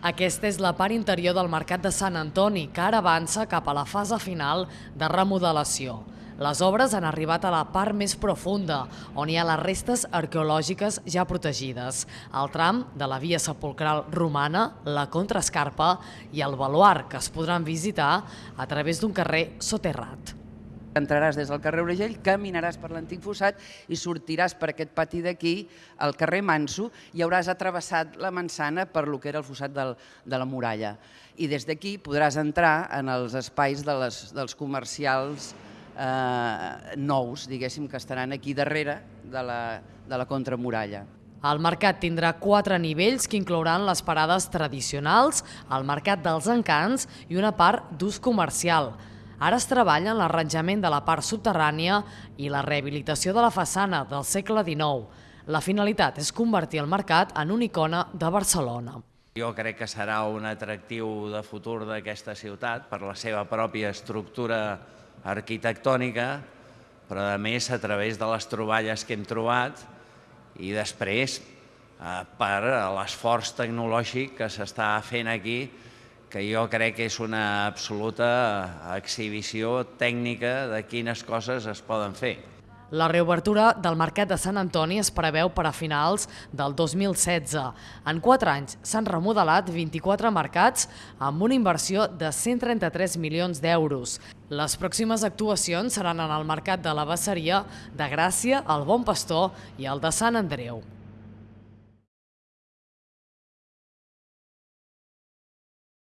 Aquesta és la part interior del Mercat de Sant Antoni, que ara avança cap a la fase final de remodelació. Les obres han arribat a la part més profunda, on hi ha les restes arqueològiques ja protegides, el tram de la via sepulcral romana, la contraescarpa i el baluart, que es podran visitar a través d'un carrer soterrat. Entraràs des del carrer Urgell, caminaràs per l'antic fossat i sortiràs per aquest pati d'aquí al carrer Manso i hauràs atravessat la Mansana per lo que era el fossat del, de la muralla. I des d'aquí podràs entrar en els espais de les, dels comercials eh, nous, diguéssim, que estaran aquí darrere de la, de la contramuralla. El mercat tindrà quatre nivells que inclouran les parades tradicionals, el mercat dels encants i una part d'ús comercial. Ara es treballa en l'arranjament de la part subterrània i la rehabilitació de la façana del segle XIX. La finalitat és convertir el mercat en una icona de Barcelona. Jo crec que serà un atractiu de futur d'aquesta ciutat per la seva pròpia estructura arquitectònica, però a més a través de les troballes que hem trobat i després eh, per l'esforç tecnològic que s'està fent aquí que jo crec que és una absoluta exhibició tècnica de quines coses es poden fer. La reobertura del Mercat de Sant Antoni es preveu per a finals del 2016. En quatre anys s'han remodelat 24 mercats amb una inversió de 133 milions d'euros. Les pròximes actuacions seran en el Mercat de la Basseria, de Gràcia, el Bon Pastor i el de Sant Andreu.